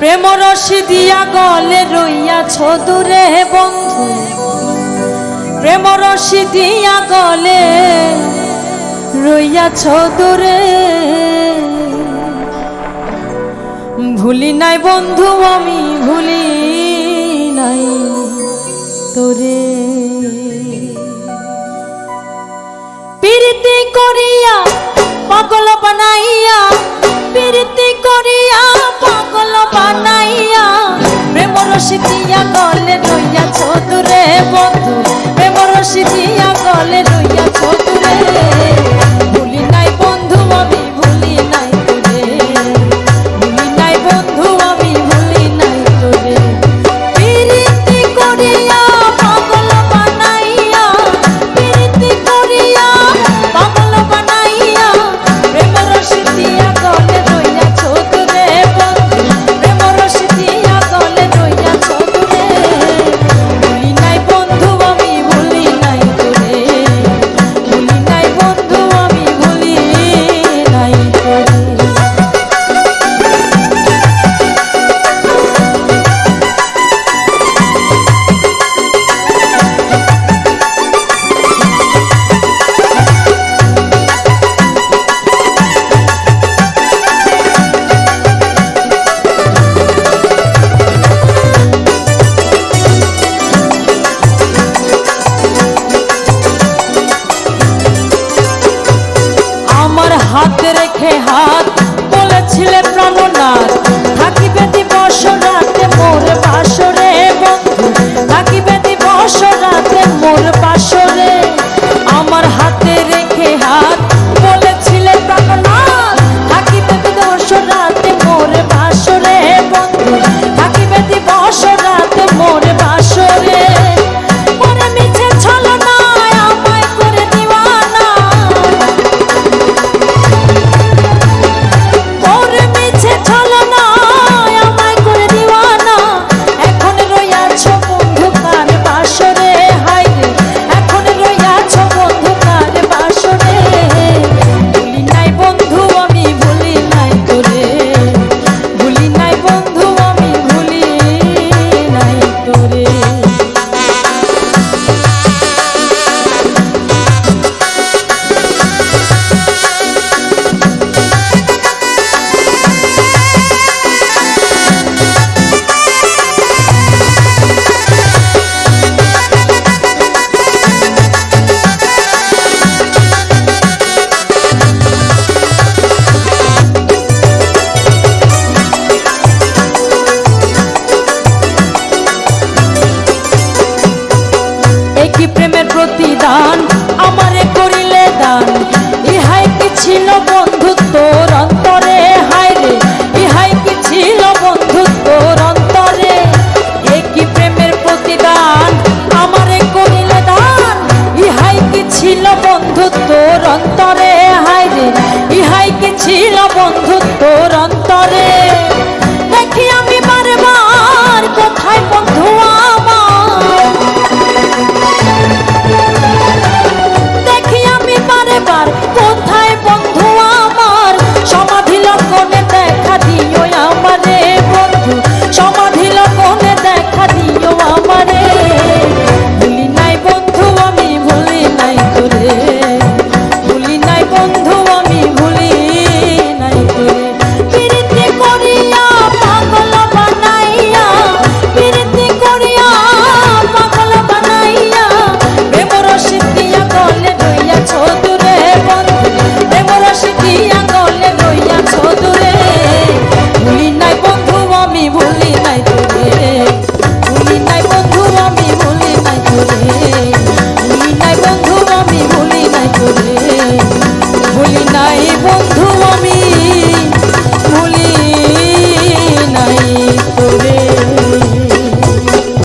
প্রেম রসি দিয়া গলে রইয়াছ দূরে বন্ধু। প্রেম রসি দিয়া গলে রইয়াছ দূরে। ভুলি নাই বন্ধু, আমি ভুলি নাই তোরে। প্রীতি করিয়া পাগল রসিকিয়া গলে রইয়াছ তোরে বন্ধু প্রেম রসিকিয়া গলে রইয়া தான் follow me.